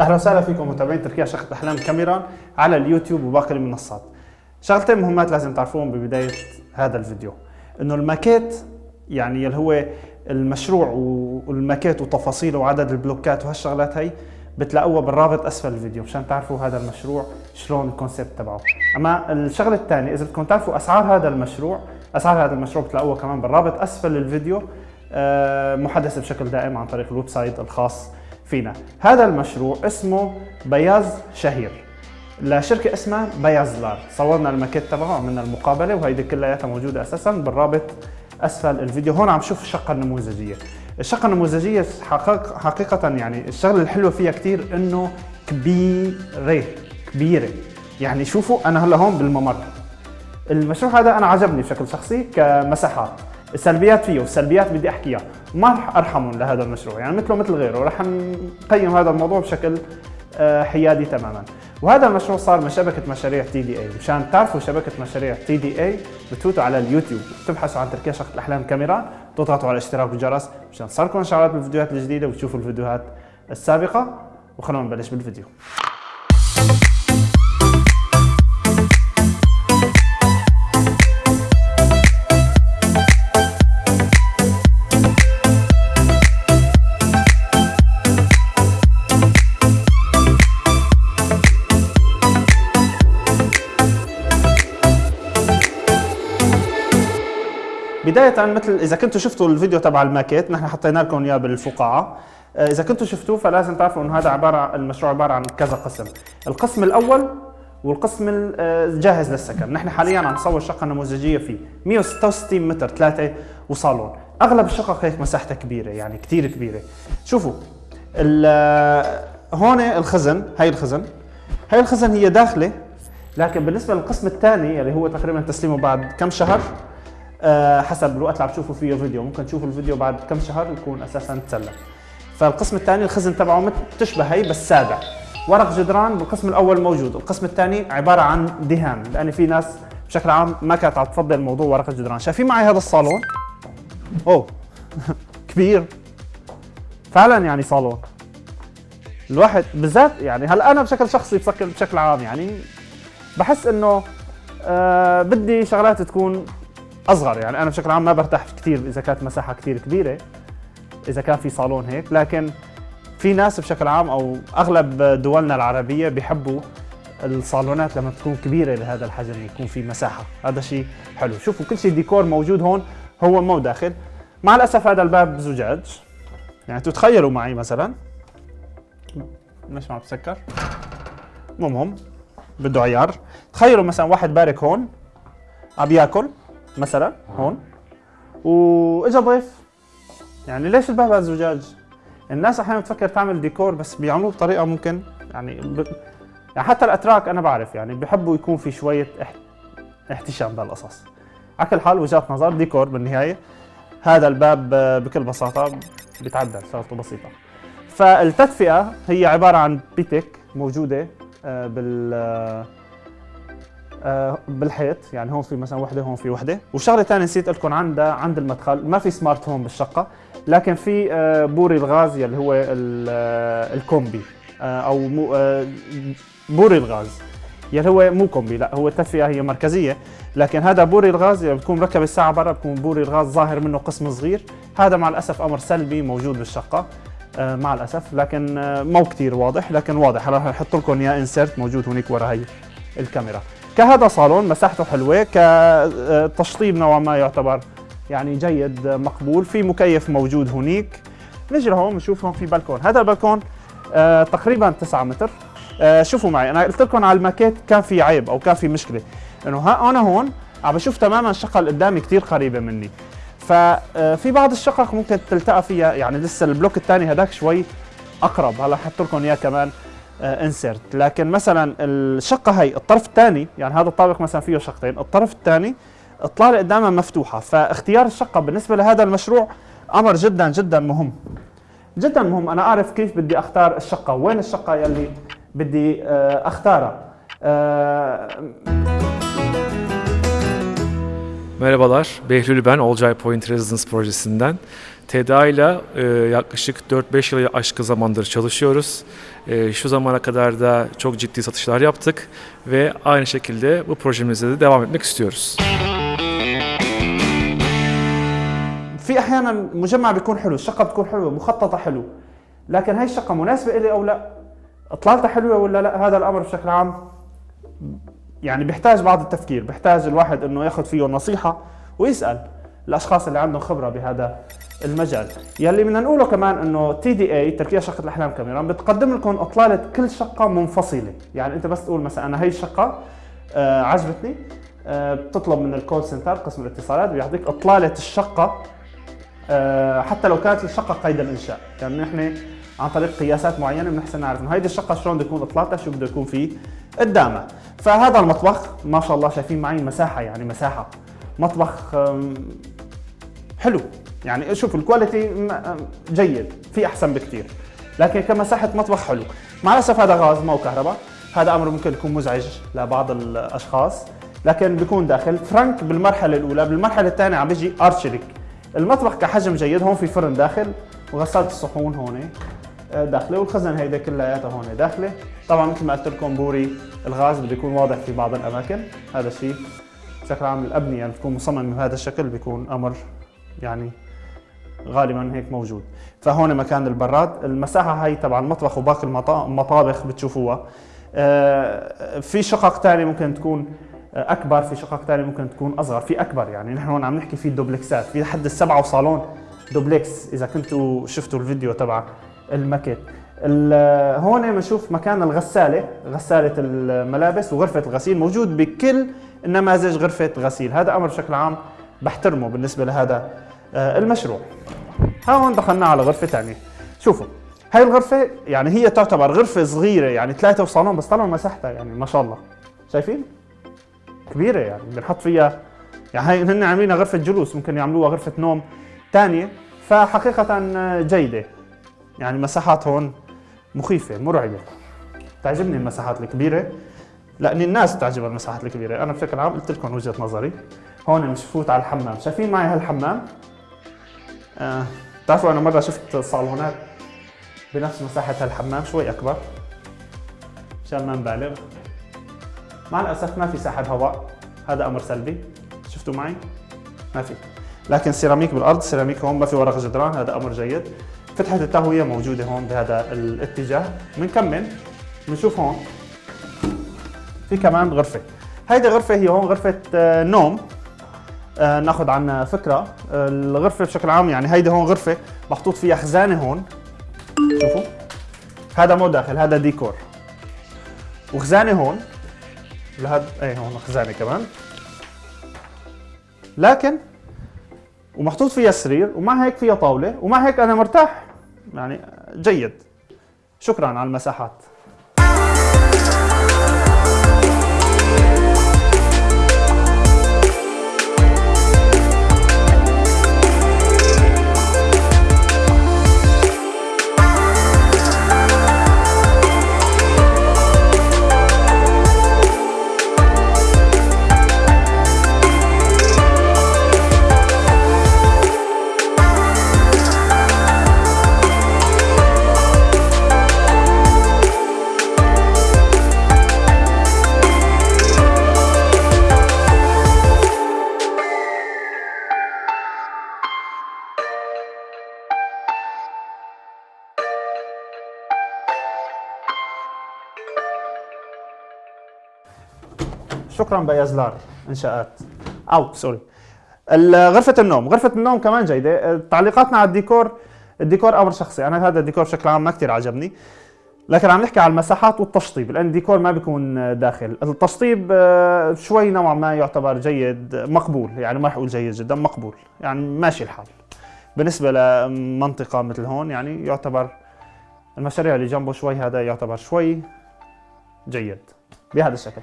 أهلا وسهلا فيكم متابعين تركيا شقة احلام كاميرا على اليوتيوب وباقي المنصات. شغلتين مهمات لازم تعرفوهم ببداية هذا الفيديو إنه الماكيت يعني اللي هو المشروع والماكيت وتفاصيله وعدد البلوكات وهالشغلات هي بتلاقوها بالرابط أسفل الفيديو مشان تعرفوا هذا المشروع شلون ال concept تبعه أما الشغلة الثانية إذا بدكم تعرفوا أسعار هذا المشروع أسعار هذا المشروع بتلاقوها كمان بالرابط أسفل الفيديو آه، محدثة بشكل دائم عن طريق ال website الخاص فينا. هذا المشروع اسمه بياز شهير. لشركة اسمها بيازلار صورنا الماكيت تبعه وعملنا المقابلة وهيدي كلياتها موجودة أساسا بالرابط أسفل الفيديو. هون عم شوف الشقة النموذجية. الشقة النموذجية حقيقة, حقيقة يعني الشغلة الحلوة فيها كثير إنه كبيرة كبيرة. يعني شوفوا أنا هلا هون بالممر. المشروع هذا أنا عجبني بشكل شخصي كمساحات. السلبيات فيه والسلبيات بدي أحكيها. ما رح أرحمهم لهذا المشروع يعني مثله مثل غيره. رح نقيم هذا الموضوع بشكل آه، حيادي تماما. وهذا المشروع صار من شبكة مشاريع TDA مشان تعرفوا شبكة مشاريع TDA بتفوتوا على اليوتيوب. بتبحثوا عن تركيا شقة الأحلام كاميرا تضغطوا على الاشتراك والجرس مشان تصلكم اشعارات بالفيديوهات الجديدة وتشوفوا الفيديوهات السابقة. وخلونا نبلش بالفيديو. بداية مثل إذا كنتوا شفتوا الفيديو تبع الماكيت نحن حطينا لكم إياه بالفقاعة. آه، إذا كنتوا شفتوه فلازم تعرفوا إنه هذا عبارة عن المشروع عبارة عن كذا قسم. القسم الأول والقسم الجاهز للسكن. نحن حاليا عم نصور شقة نموذجية فيه 166 متر ثلاثة وصالون. أغلب الشقق هيك مساحتها كبيرة يعني كثير كبيرة. شوفوا آه، هون الخزن هاي الخزن. هاي الخزن هي داخلة لكن بالنسبة للقسم الثاني اللي هو تقريبا تسليمه بعد كم شهر آه، حسب الوقت اللي عم تشوفوا فيه الفيديو. ممكن تشوفوا الفيديو بعد كم شهر يكون أساسا تسلم فالقسم الثاني الخزن تبعه تشبه هي بس سابع. ورق جدران بالقسم الأول موجود. القسم الثاني عبارة عن دهان لأن في ناس بشكل عام ما كانت عم تفضل موضوع ورق الجدران. شايفين معي هذا الصالون؟ أوه. كبير. فعلا يعني صالون. الواحد بالذات يعني هلا أنا بشكل شخصي بشكل بشكل عام يعني بحس إنه آه بدي شغلات تكون أصغر يعني. أنا بشكل عام ما برتاح كثير إذا كانت مساحة كثير كبيرة إذا كان في صالون هيك. لكن في ناس بشكل عام أو أغلب دولنا العربية بيحبوا الصالونات لما تكون كبيرة لهذا الحجم يكون في مساحة. هذا شيء حلو. شوفوا كل شيء ديكور موجود هون هو مو داخل. مع الأسف هذا الباب زجاج. يعني تتخيلوا معي مثلا. ما عم بسكر مو مهم. بده عيار. تخيلوا مثلا واحد بارك هون عم ياكل. مثلا هون. وإجا ضيف. يعني ليش الباب هذا زجاج؟ الناس أحيانا بتفكر تعمل ديكور بس بيعملوه بطريقة ممكن يعني ب... يعني حتى الأتراك أنا بعرف يعني بحبوا يكون في شوية اح... احتشام بهالقصص على كل حال وجهه نظر ديكور بالنهاية. هذا الباب بكل بساطة بيتعدل شغلته بسيطة. فالتدفئة هي عبارة عن بيتك موجودة آه، بال آه، بالحيط يعني هون في مثلا وحدة هون في وحدة. وشغلة ثانية نسيت لكم عندها عند المدخل. ما في سمارت هوم بالشقة لكن في آه، بوري الغاز يلي هو آه، الكومبي. أو بوري الغاز. يلي هو مو kombi لا هو التدفئة هي مركزية. لكن هذا بوري الغاز اللي بتكون مركب الساعة برا بكون بوري الغاز ظاهر منه قسم صغير. هذا مع الأسف أمر سلبي موجود بالشقة. مع الأسف. لكن مو كثير واضح لكن واضح. راح أحط لكم اياه insert موجود هناك ورا هي الكاميرا. كهذا صالون مساحته حلوة كتشطيب نوعا ما يعتبر يعني جيد مقبول في مكيف موجود هنيك. نجي لهون بنشوف هون في بلكون. هذا البلكون آه تقريبا 9 متر. آه شوفوا معي أنا قلت لكم على الماكيت كان في عيب أو كان في مشكلة. إنه أنا هون عم بشوف تماما الشقه اللي قدامي كثير قريبة مني. ففي آه، بعض الشقق ممكن تلتقى فيها يعني لسه البلوك الثاني هذاك شوي أقرب. هلا حط لكم إياه كمان. انسرت آه، لكن مثلا الشقه هي الطرف الثاني يعني هذا الطابق مثلا فيه شقتين. الطرف الثاني الطلالة قدامها مفتوحة. فاختيار الشقة بالنسبة لهذا المشروع أمر جدا جدا مهم. جدا مهم. أنا أعرف كيف بدي أختار الشقة. وين الشقة يلي بدي آه، أختارها؟ Merhabalar, Behlül ben Olcay Point Residence projesinden. TEDA ile e, yaklaşık 4-5 yılı aşkı zamandır çalışıyoruz. E, şu zamana kadar da çok ciddi satışlar yaptık ve aynı şekilde bu projemizde de devam etmek istiyoruz. في أحيانا مجمع بيكون حلو الشقة بتكون حلوة مخططة حلو لكن هاي الشقة مناسبة لي أو لا إطلالتها حلوة ولا لا هذا الأمر بشكل عام يعني بيحتاج بعض التفكير بيحتاج الواحد إنه ياخذ فيه نصيحة ويسأل الأشخاص اللي عندهم خبرة بهذا المجال. يلي بدنا نقوله كمان إنه تي دي اي تركيا شقة الأحلام كاميرا بتقدم لكم إطلالة كل شقة منفصلة. يعني أنت بس تقول مثلا أنا هي الشقة آه عجبتني آه بتطلب من ال call center قسم الاتصالات بيعطيك إطلالة الشقة آه حتى لو كانت الشقة قيد الإنشاء. يعني نحن عن طريق قياسات معينة بنحسن نعرف إنه هيدي الشقة شلون بده يكون إطلالتها شو بده يكون فيه قدامها. فهذا المطبخ ما شاء الله شايفين معي مساحة يعني مساحة. مطبخ حلو. يعني شوف ال quality جيد في أحسن بكثير لكن كمساحه مطبخ حلو. مع الأسف هذا غاز ما هو كهرباء. هذا أمر ممكن يكون مزعج لبعض الأشخاص. لكن بيكون داخل. فرانك بالمرحلة الأولى بالمرحلة الثانية عم بيجي أرشليك. المطبخ كحجم جيد هون في فرن داخل. وغسالة الصحون هون آه، داخلة. والخزن هيدا كلياتها هون داخلة. طبعا مثل ما قلت لكم بوري الغاز بده يكون واضح في بعض الأماكن. هذا الشيء. بشكل عام الابنيه يعني بتكون مصممة بهذا الشكل بيكون أمر يعني غالبا هيك موجود. فهون مكان البراد. المساحة هاي تبع المطبخ وباقي المطا- المطابخ بتشوفوها. آه، في شقق ثانية ممكن تكون آه، أكبر في شقق ثانية ممكن تكون أصغر. في أكبر يعني. نحن هون عم نحكي في دوبلكسات. في لحد السبعة وصالون دوبلكس. إذا كنتوا شفتوا الفيديو تبع الماكيت ال- هون بنشوف مكان الغسالة غسالة الملابس وغرفة الغسيل. موجود بكل النماذج غرفة غسيل. هذا أمر بشكل عام بحترمه بالنسبة لهذا المشروع. ها هون دخلنا على غرفة ثانية شوفوا هاي الغرفة يعني هي تعتبر غرفة صغيرة يعني ثلاثة وصالون بس طلعوا مساحتها يعني ما شاء الله. شايفين؟ كبيرة يعني بنحط فيها يعني هاي هن عاملينها غرفة جلوس ممكن يعملوها غرفة نوم ثانية فحقيقة جيدة. يعني مساحات هون مخيفة مرعبه تعجبني المساحات الكبيرة. لأن الناس تعجبها المساحات الكبيرة. أنا بشكل عام قلت لكم وجهة نظري. هون مش فوت على الحمام. شايفين معي هالحمام؟ آه. بتعرفوا أنا مرة شفت صالونات بنفس مساحة هالحمام شوي أكبر. مشان ما نبالغ مع الأسف ما في ساحب هواء. هذا أمر سلبي. شفتوا معي؟ ما في. لكن سيراميك بالأرض سيراميك هون ما في ورق جدران. هذا أمر جيد. فتحة التهوية موجودة هون بهذا الاتجاه. بنكمل بنشوف هون. في كمان غرفة. هيدي غرفة هي هون غرفة آه، نوم. ناخذ عنها فكرة آه، الغرفة بشكل عام يعني هيدي هون غرفة محطوط فيها خزانة هون. شوفوا. هذا مو داخل هذا ديكور. وخزانة هون. لهذا إيه هون خزانة كمان. لكن ومحطوط فيها سرير ومع هيك فيها طاولة ومع هيك أنا مرتاح. يعني جيد. شكرا على المساحات. شكرا بيازلار انشاءات أو sorry. غرفة النوم، غرفة النوم كمان جيدة، تعليقاتنا على الديكور الديكور أمر شخصي، أنا هذا الديكور بشكل عام ما كثير عجبني. لكن عم نحكي على المساحات والتشطيب. لأن الديكور ما بيكون داخل، التشطيب آه، شوي نوعا ما يعتبر جيد مقبول، يعني ما رح أقول جيد جدا مقبول، يعني ماشي الحال. بالنسبة لمنطقة مثل هون يعني يعتبر المشاريع اللي جنبه شوي هذا يعتبر شوي جيد. بهذا الشكل.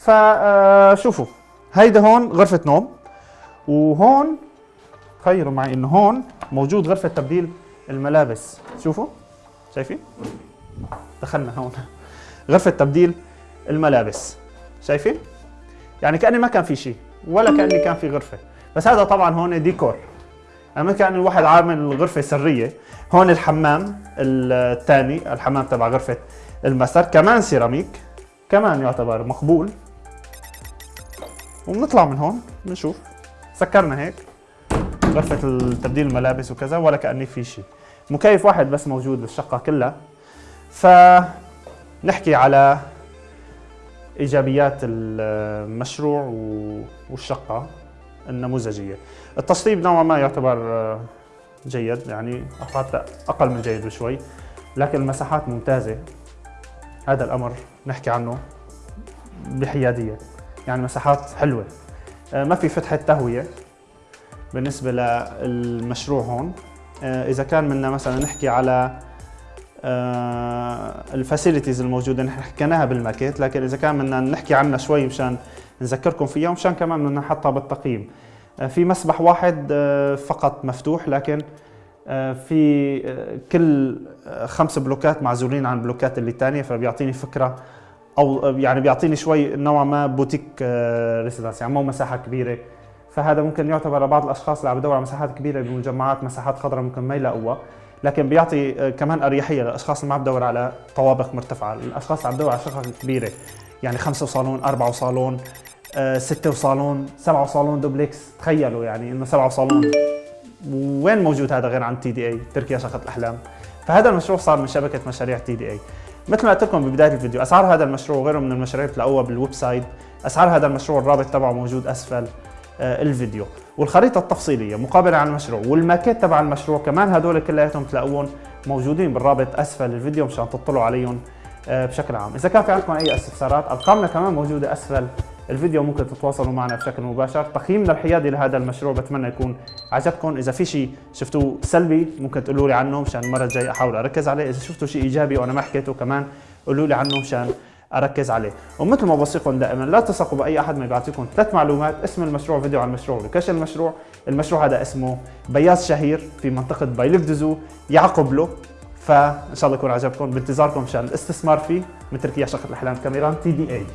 فشوفوا هيدا هون غرفة نوم وهون تخيلوا معي إنه هون موجود غرفة تبديل الملابس. شوفوا شايفين؟ دخلنا هون. غرفة تبديل الملابس. شايفين؟ يعني كأني ما كان في شيء ولا كأني كان في غرفة. بس هذا طبعا هون ديكور. أنا كان الواحد عامل غرفة سرية. هون الحمام الثاني الحمام تبع غرفة المسر كمان سيراميك كمان يعتبر مقبول. وبنطلع من هون بنشوف سكرنا هيك غرفة تبديل الملابس وكذا ولا كأني في شيء مكيف واحد بس موجود بالشقة كلها. فنحكي على إيجابيات المشروع والشقة النموذجية. التشطيب نوعا ما يعتبر جيد يعني حتى أقل من جيد بشوي لكن المساحات ممتازة. هذا الأمر نحكي عنه بحيادية. يعني مساحات حلوة. ما في فتحة تهوية بالنسبة للمشروع هون. آه، إذا كان بدنا مثلا نحكي على آه، ال facilities الموجودة نحن حكيناها بالماكيت لكن إذا كان بدنا نحكي عنها شوي مشان نذكركم فيها ومشان كمان بدنا نحطها بالتقييم. آه، في مسبح واحد فقط مفتوح لكن في كل خمس بلوكات معزولين عن البلوكات اللي تانية فبيعطيني فكرة أو يعني بيعطيني شوي نوعا ما boutique residence يعني مو مساحة كبيرة. فهذا ممكن يعتبر لبعض الأشخاص اللي عم بدور على مساحات كبيرة بمجمعات مساحات خضراء ممكن ما يلاقوها. لكن بيعطي آه، كمان أريحية للاشخاص اللي ما عم بدور على طوابق مرتفعة. الأشخاص اللي عم بدور على شقق كبيرة يعني خمسة وصالون أربعة وصالون آه، ستة وصالون سبعة وصالون دوبلكس تخيلوا يعني إنه سبعة وصالون. وين موجود هذا غير عن TDA تركيا شقة الأحلام. فهذا المشروع صار من شبكة مشاريع TDA مثل ما قلت لكم ببداية الفيديو أسعار هذا المشروع وغيره من المشاريع بتلاقوها بال website. أسعار هذا المشروع الرابط تبعه موجود أسفل آه، الفيديو. والخريطة التفصيلية مقابلة عن المشروع والماكيت تبع المشروع كمان هدول كلياتهم تلاقوهم موجودين بالرابط أسفل الفيديو مشان تطلعوا عليهم آه، بشكل عام. إذا كان في عندكم أي استفسارات أرقامنا كمان موجودة أسفل. الفيديو ممكن تتواصلوا معنا بشكل مباشر. تقييمنا الحيادي لهذا المشروع بتمنى يكون عجبكم إذا في شيء شفتوه سلبي ممكن تقولوا لي عنه مشان المرة الجاية أحاول أركز عليه. إذا شفتوا شيء إيجابي وأنا ما حكيته كمان قولوا لي عنه مشان أركز عليه. ومثل ما بوصيكم دائما لا تثقوا بأي أحد ما يعطيكم ثلاث معلومات اسم المشروع فيديو عن المشروع location المشروع. المشروع هذا اسمه بياز شهير في منطقة بيليك دوزو يعقب له. فإن شاء الله يكون عجبكم بانتظاركم مشان الاستثمار فيه من تركيا شقة الإحلام كاميران تي دي اي